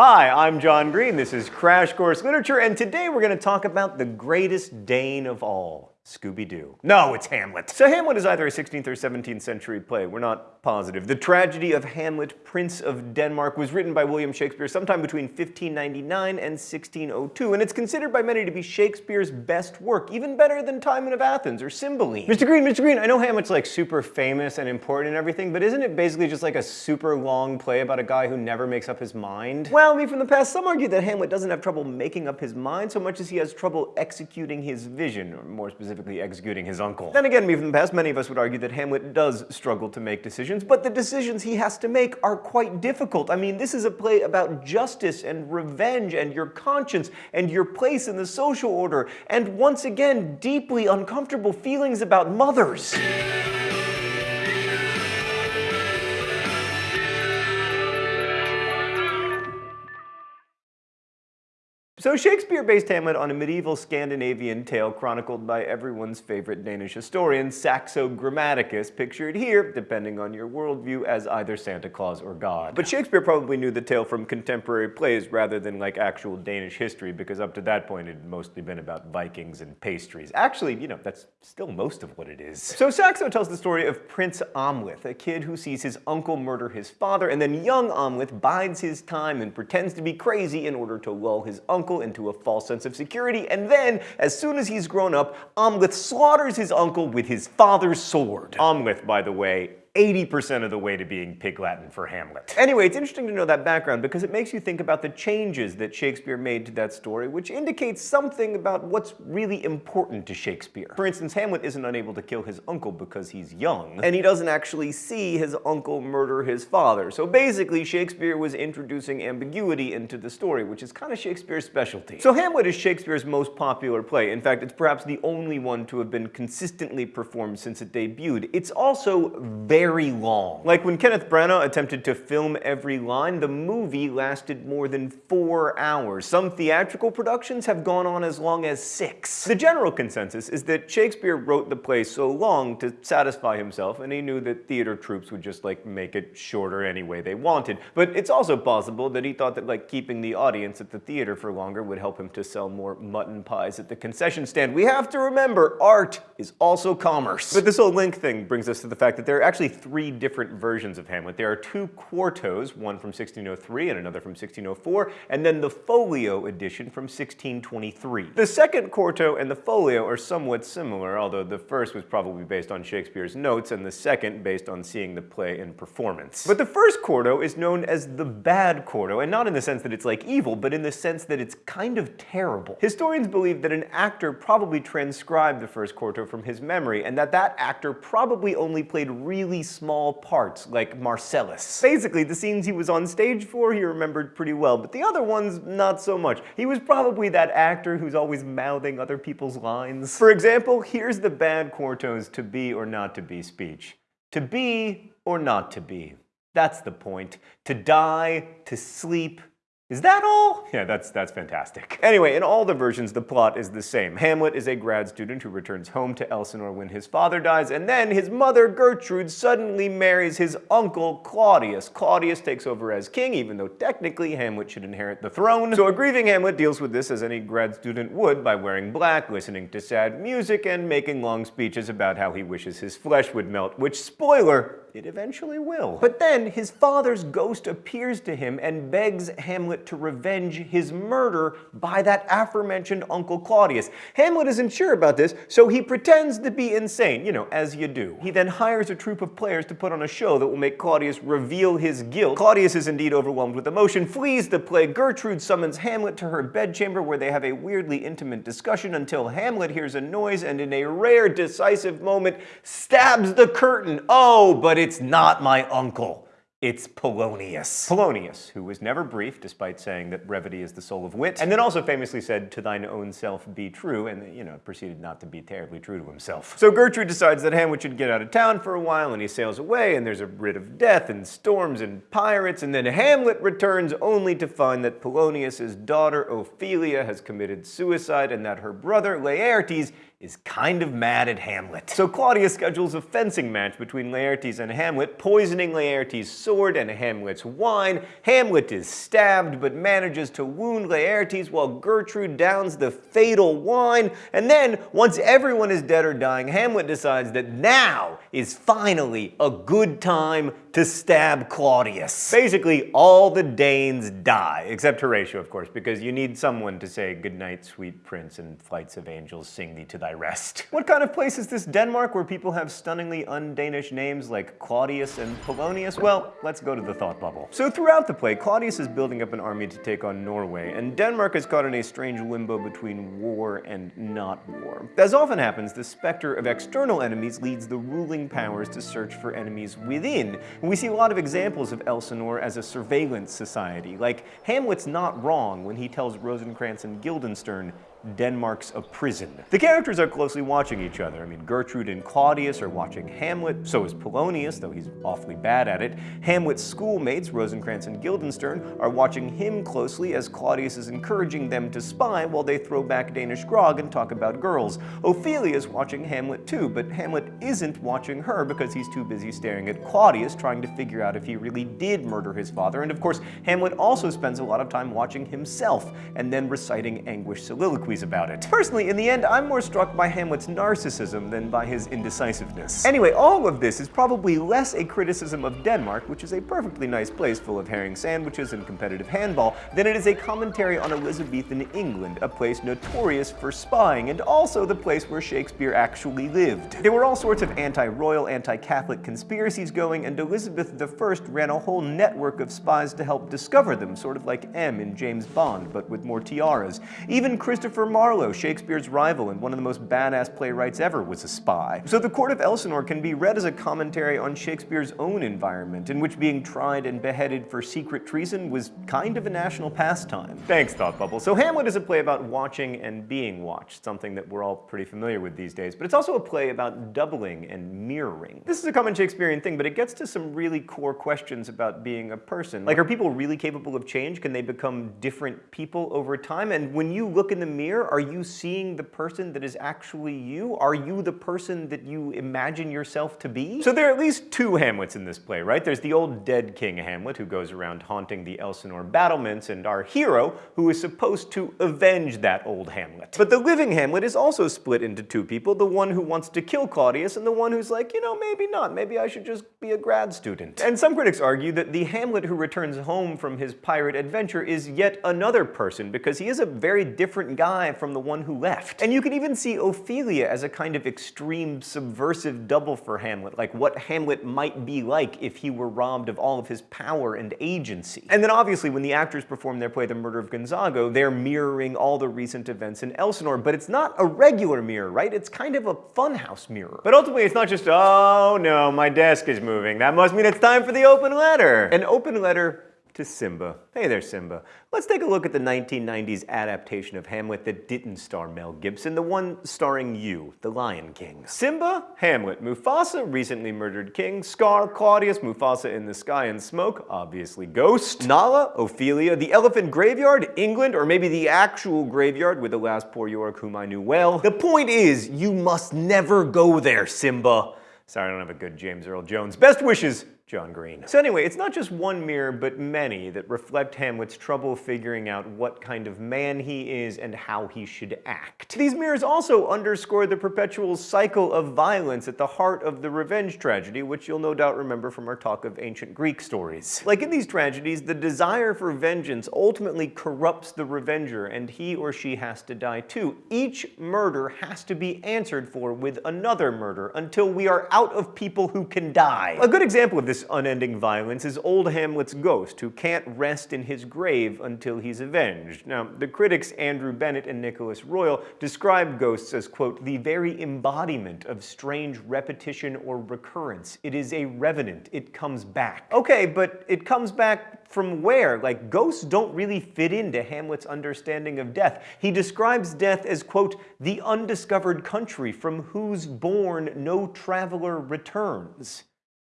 Hi, I'm John Green. This is Crash Course Literature, and today we're going to talk about the greatest Dane of all. Scooby-Doo. No, it's Hamlet. So Hamlet is either a 16th or 17th century play. We're not positive. The tragedy of Hamlet, Prince of Denmark, was written by William Shakespeare sometime between 1599 and 1602, and it's considered by many to be Shakespeare's best work, even better than Timon of Athens or Cymbeline. Mr. Green, Mr. Green, I know Hamlet's like super famous and important and everything, but isn't it basically just like a super long play about a guy who never makes up his mind? Well, me from the past, some argue that Hamlet doesn't have trouble making up his mind so much as he has trouble executing his vision, or more specifically, specifically executing his uncle. Then again, even in the past, many of us would argue that Hamlet does struggle to make decisions, but the decisions he has to make are quite difficult. I mean, this is a play about justice and revenge and your conscience and your place in the social order, and once again, deeply uncomfortable feelings about mothers. So Shakespeare based Hamlet on a medieval Scandinavian tale chronicled by everyone's favorite Danish historian, Saxo Grammaticus, pictured here, depending on your worldview, as either Santa Claus or God. But Shakespeare probably knew the tale from contemporary plays rather than like actual Danish history, because up to that point it had mostly been about Vikings and pastries. Actually, you know, that's still most of what it is. So Saxo tells the story of Prince Amleth, a kid who sees his uncle murder his father, and then young Amleth bides his time and pretends to be crazy in order to lull his uncle uncle into a false sense of security, and then, as soon as he's grown up, Amleth slaughters his uncle with his father's sword. Amleth, by the way, 80% of the way to being Pig Latin for Hamlet. Anyway, it's interesting to know that background because it makes you think about the changes that Shakespeare made to that story, which indicates something about what's really important to Shakespeare. For instance, Hamlet isn't unable to kill his uncle because he's young, and he doesn't actually see his uncle murder his father. So basically, Shakespeare was introducing ambiguity into the story, which is kind of Shakespeare's specialty. So Hamlet is Shakespeare's most popular play. In fact, it's perhaps the only one to have been consistently performed since it debuted. It's also very very long. Like when Kenneth Branagh attempted to film every line, the movie lasted more than four hours. Some theatrical productions have gone on as long as six. The general consensus is that Shakespeare wrote the play so long to satisfy himself, and he knew that theater troupes would just like make it shorter any way they wanted. But it's also possible that he thought that like keeping the audience at the theater for longer would help him to sell more mutton pies at the concession stand. We have to remember, art is also commerce. But this whole link thing brings us to the fact that there are actually three different versions of Hamlet. There are two quartos, one from 1603 and another from 1604, and then the folio edition from 1623. The second quarto and the folio are somewhat similar, although the first was probably based on Shakespeare's notes and the second based on seeing the play in performance. But the first quarto is known as the bad quarto, and not in the sense that it's like evil, but in the sense that it's kind of terrible. Historians believe that an actor probably transcribed the first quarto from his memory, and that that actor probably only played really small parts, like Marcellus. Basically, the scenes he was on stage for, he remembered pretty well, but the other ones, not so much. He was probably that actor who's always mouthing other people's lines. For example, here's the bad quarto's to be or not to be speech. To be or not to be. That's the point. To die, to sleep, is that all? Yeah, that's, that's fantastic. Anyway, in all the versions, the plot is the same. Hamlet is a grad student who returns home to Elsinore when his father dies, and then his mother, Gertrude, suddenly marries his uncle, Claudius. Claudius takes over as king, even though technically Hamlet should inherit the throne. So a grieving Hamlet deals with this as any grad student would by wearing black, listening to sad music, and making long speeches about how he wishes his flesh would melt, which, spoiler, it eventually will. But then his father's ghost appears to him and begs Hamlet to revenge his murder by that aforementioned Uncle Claudius. Hamlet isn't sure about this, so he pretends to be insane, you know, as you do. He then hires a troupe of players to put on a show that will make Claudius reveal his guilt. Claudius is indeed overwhelmed with emotion, flees the play. Gertrude summons Hamlet to her bedchamber where they have a weirdly intimate discussion until Hamlet hears a noise and in a rare decisive moment stabs the curtain. Oh, but it's not my uncle. It's Polonius. Polonius, who was never brief, despite saying that brevity is the soul of wit, and then also famously said, to thine own self be true, and, you know, proceeded not to be terribly true to himself. So Gertrude decides that Hamlet should get out of town for a while, and he sails away, and there's a writ of death, and storms, and pirates, and then Hamlet returns only to find that Polonius's daughter Ophelia has committed suicide, and that her brother Laertes is kind of mad at Hamlet. So Claudius schedules a fencing match between Laertes and Hamlet, poisoning Laertes' sword and Hamlet's wine. Hamlet is stabbed but manages to wound Laertes while Gertrude downs the fatal wine. And then, once everyone is dead or dying, Hamlet decides that now is finally a good time to stab Claudius. Basically, all the Danes die, except Horatio, of course, because you need someone to say, Goodnight, sweet prince, and flights of angels sing thee to thy rest. What kind of place is this Denmark where people have stunningly un-Danish names like Claudius and Polonius? Well, let's go to the thought bubble. So throughout the play, Claudius is building up an army to take on Norway, and Denmark is caught in a strange limbo between war and not war. As often happens, the specter of external enemies leads the ruling powers to search for enemies within, we see a lot of examples of Elsinore as a surveillance society, like Hamlet's not wrong when he tells Rosencrantz and Guildenstern Denmark's a prison. The characters are closely watching each other. I mean, Gertrude and Claudius are watching Hamlet, so is Polonius, though he's awfully bad at it. Hamlet's schoolmates, Rosencrantz and Guildenstern, are watching him closely as Claudius is encouraging them to spy while they throw back Danish grog and talk about girls. Ophelia is watching Hamlet too, but Hamlet isn't watching her because he's too busy staring at Claudius trying to figure out if he really did murder his father. And of course, Hamlet also spends a lot of time watching himself and then reciting anguished soliloquies about it. Personally, in the end, I'm more struck by Hamlet's narcissism than by his indecisiveness. Anyway, all of this is probably less a criticism of Denmark, which is a perfectly nice place full of herring sandwiches and competitive handball, than it is a commentary on Elizabethan England, a place notorious for spying, and also the place where Shakespeare actually lived. There were all sorts of anti-royal, anti-Catholic conspiracies going, and Elizabeth I ran a whole network of spies to help discover them, sort of like M in James Bond, but with more tiaras. Even Christopher Marlowe, Shakespeare's rival and one of the most badass playwrights ever, was a spy. So the Court of Elsinore can be read as a commentary on Shakespeare's own environment, in which being tried and beheaded for secret treason was kind of a national pastime. Thanks, Thought Bubble. So Hamlet is a play about watching and being watched, something that we're all pretty familiar with these days, but it's also a play about doubling and mirroring. This is a common Shakespearean thing, but it gets to some really core questions about being a person. Like, are people really capable of change? Can they become different people over time? And when you look in the mirror, mirror? Are you seeing the person that is actually you? Are you the person that you imagine yourself to be? So there are at least two Hamlets in this play, right? There's the old dead King Hamlet who goes around haunting the Elsinore battlements, and our hero who is supposed to avenge that old Hamlet. But the living Hamlet is also split into two people, the one who wants to kill Claudius and the one who's like, you know, maybe not, maybe I should just be a grad student. And some critics argue that the Hamlet who returns home from his pirate adventure is yet another person because he is a very different guy from the one who left. And you can even see Ophelia as a kind of extreme subversive double for Hamlet, like what Hamlet might be like if he were robbed of all of his power and agency. And then obviously when the actors perform their play The Murder of Gonzago, they're mirroring all the recent events in Elsinore, but it's not a regular mirror, right? It's kind of a funhouse mirror. But ultimately it's not just, oh no, my desk is moving. That must mean it's time for the open letter. An open letter to Simba. Hey there, Simba. Let's take a look at the 1990s adaptation of Hamlet that didn't star Mel Gibson, the one starring you, the Lion King. Simba, Hamlet, Mufasa, recently murdered king, Scar, Claudius, Mufasa in the sky and smoke, obviously Ghost, Nala, Ophelia, the elephant graveyard, England, or maybe the actual graveyard with the last poor York whom I knew well. The point is, you must never go there, Simba. Sorry, I don't have a good James Earl Jones. Best wishes, John Green. So anyway, it's not just one mirror, but many that reflect Hamlet's trouble figuring out what kind of man he is and how he should act. These mirrors also underscore the perpetual cycle of violence at the heart of the revenge tragedy, which you'll no doubt remember from our talk of ancient Greek stories. Like in these tragedies, the desire for vengeance ultimately corrupts the revenger, and he or she has to die too. Each murder has to be answered for with another murder until we are out of people who can die. A good example of this this unending violence is old Hamlet's ghost, who can't rest in his grave until he's avenged. Now, the critics Andrew Bennett and Nicholas Royle describe ghosts as, quote, the very embodiment of strange repetition or recurrence. It is a revenant. It comes back. Okay, but it comes back from where? Like, ghosts don't really fit into Hamlet's understanding of death. He describes death as, quote, the undiscovered country from whose bourne no traveler returns.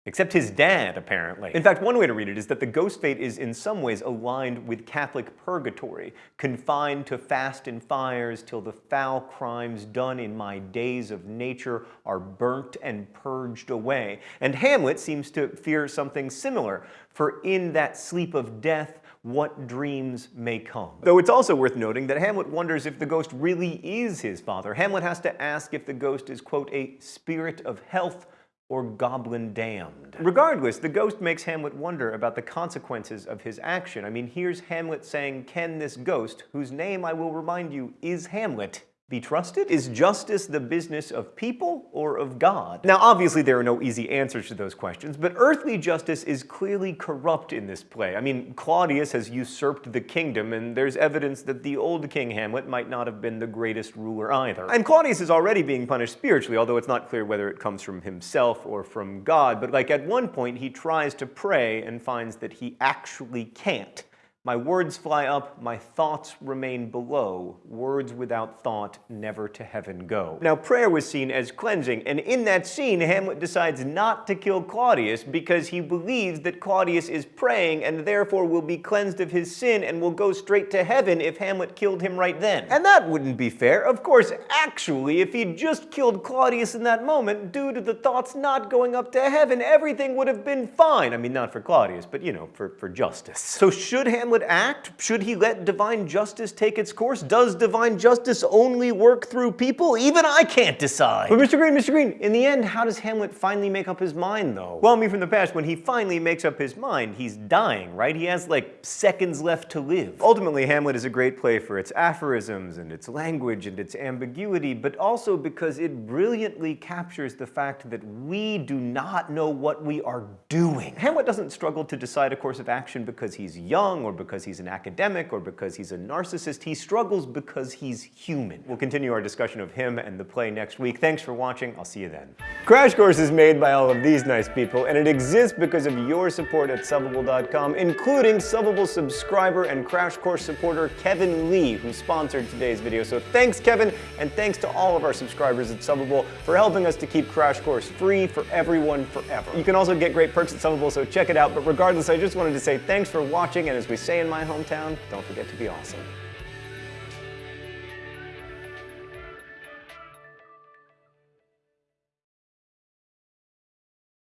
Except his dad, apparently. In fact, one way to read it is that the ghost fate is in some ways aligned with Catholic purgatory, confined to fast and fires till the foul crimes done in my days of nature are burnt and purged away. And Hamlet seems to fear something similar, for in that sleep of death, what dreams may come. Though it's also worth noting that Hamlet wonders if the ghost really is his father. Hamlet has to ask if the ghost is, quote, a spirit of health or goblin damned. Regardless, the ghost makes Hamlet wonder about the consequences of his action. I mean, here's Hamlet saying, can this ghost, whose name I will remind you is Hamlet, be trusted? Is justice the business of people or of God? Now, obviously there are no easy answers to those questions, but earthly justice is clearly corrupt in this play. I mean, Claudius has usurped the kingdom, and there's evidence that the old King Hamlet might not have been the greatest ruler either. And Claudius is already being punished spiritually, although it's not clear whether it comes from himself or from God, but like at one point he tries to pray and finds that he actually can't. My words fly up, my thoughts remain below. Words without thought never to heaven go. Now, prayer was seen as cleansing, and in that scene, Hamlet decides not to kill Claudius because he believes that Claudius is praying and therefore will be cleansed of his sin and will go straight to heaven if Hamlet killed him right then. And that wouldn't be fair. Of course, actually, if he'd just killed Claudius in that moment, due to the thoughts not going up to heaven, everything would have been fine. I mean, not for Claudius, but you know, for, for justice. So should Hamlet would act? Should he let divine justice take its course? Does divine justice only work through people? Even I can't decide. But Mr. Green, Mr. Green, in the end, how does Hamlet finally make up his mind, though? Well, me from the past, when he finally makes up his mind, he's dying, right? He has, like, seconds left to live. Ultimately, Hamlet is a great play for its aphorisms and its language and its ambiguity, but also because it brilliantly captures the fact that we do not know what we are doing. Hamlet doesn't struggle to decide a course of action because he's young or because because he's an academic or because he's a narcissist. He struggles because he's human. We'll continue our discussion of him and the play next week. Thanks for watching. I'll see you then. Crash Course is made by all of these nice people, and it exists because of your support at Subbable.com, including Subbable subscriber and Crash Course supporter Kevin Lee, who sponsored today's video. So thanks, Kevin, and thanks to all of our subscribers at Subbable for helping us to keep Crash Course free for everyone forever. You can also get great perks at Subbable, so check it out. But regardless, I just wanted to say thanks for watching, and as we say in my hometown, don't forget to be awesome.